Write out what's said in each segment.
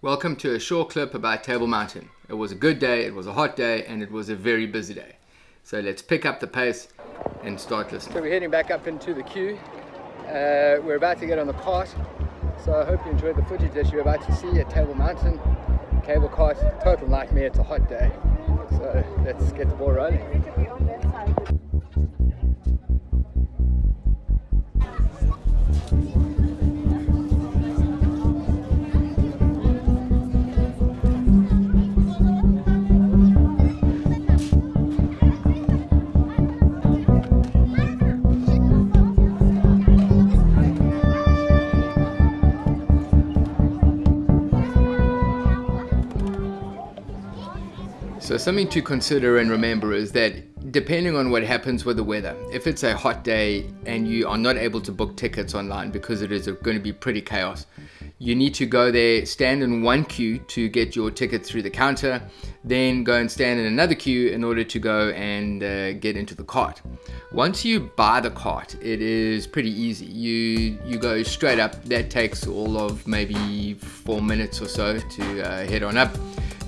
Welcome to a short clip about Table Mountain. It was a good day, it was a hot day, and it was a very busy day. So let's pick up the pace and start listening. So we're heading back up into the queue. Uh, we're about to get on the cart. So I hope you enjoyed the footage that you're about to see at Table Mountain. Cable cart, total nightmare, it's a hot day. So let's get the ball rolling. So something to consider and remember is that depending on what happens with the weather, if it's a hot day and you are not able to book tickets online because it is going to be pretty chaos, you need to go there, stand in one queue to get your ticket through the counter, then go and stand in another queue in order to go and uh, get into the cart. Once you buy the cart, it is pretty easy. You you go straight up. That takes all of maybe four minutes or so to uh, head on up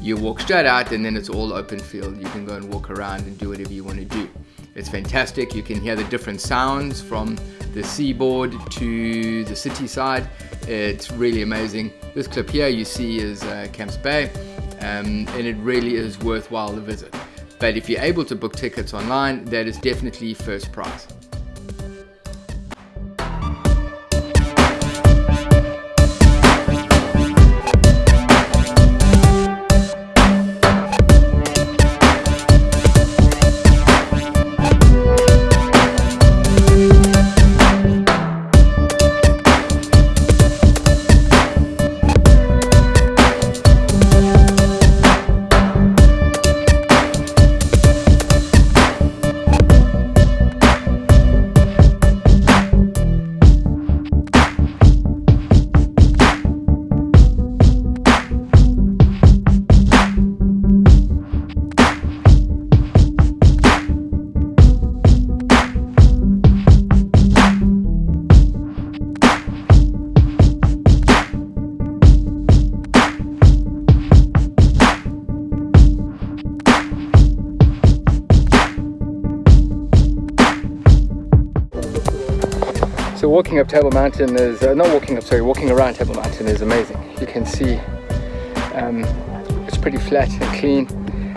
you walk straight out and then it's all open field. You can go and walk around and do whatever you want to do. It's fantastic. You can hear the different sounds from the seaboard to the city side. It's really amazing. This clip here you see is uh, Camps Bay um, and it really is worthwhile the visit. But if you're able to book tickets online, that is definitely first prize. Walking up Table Mountain is, uh, not walking up, sorry, walking around Table Mountain is amazing. You can see um, it's pretty flat and clean.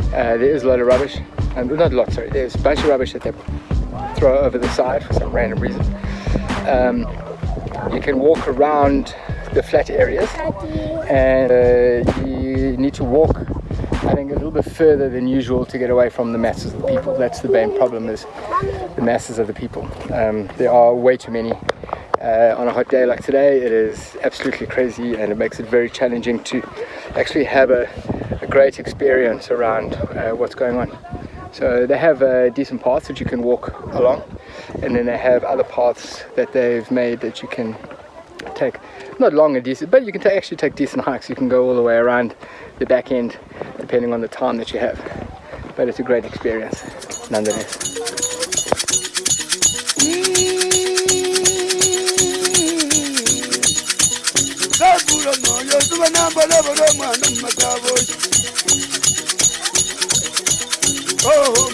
Uh, there is a lot of rubbish, um, not a lot, sorry, there's a bunch of rubbish that they throw over the side for some random reason. Um, you can walk around the flat areas and uh, you need to walk I think a little bit further than usual to get away from the masses of the people. That's the main problem is the masses of the people. Um, there are way too many uh, on a hot day like today. It is absolutely crazy and it makes it very challenging to actually have a, a great experience around uh, what's going on. So they have uh, decent paths that you can walk along and then they have other paths that they've made that you can take not long and decent but you can actually take decent hikes you can go all the way around the back end depending on the time that you have but it's a great experience nonetheless Oh,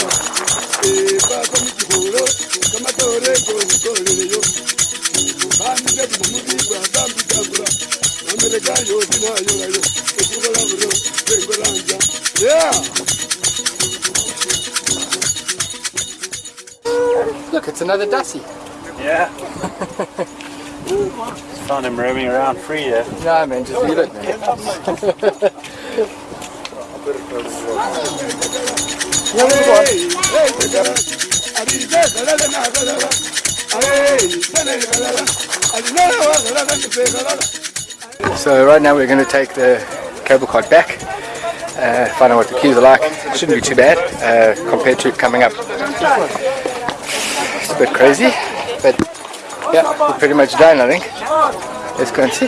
Yeah! look it's another Dassie Yeah. Found him roaming around free there. no man just leave it man Hey, hey, hey, So right now we're going to take the cable cart back, uh, find out what the queues are like. Shouldn't be too bad uh, compared to coming up. It's a bit crazy, but yeah, we're pretty much done I think. Let's go and see.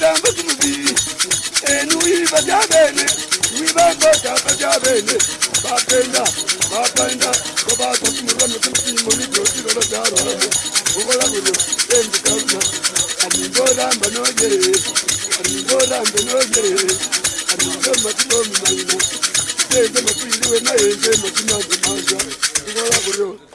batambuza umubiri enuyiba byabene wibango byaba byabene bapenda bapenda ko batakumuranwa cy'umutima n'ibyotiro babyaroramo ukora buri wenda ukabuza amigo ramba nogereye amigo rambe nogereye amigo matimo mumayina yeze makwiriwe na yeze matima zimanja ukora buri wenda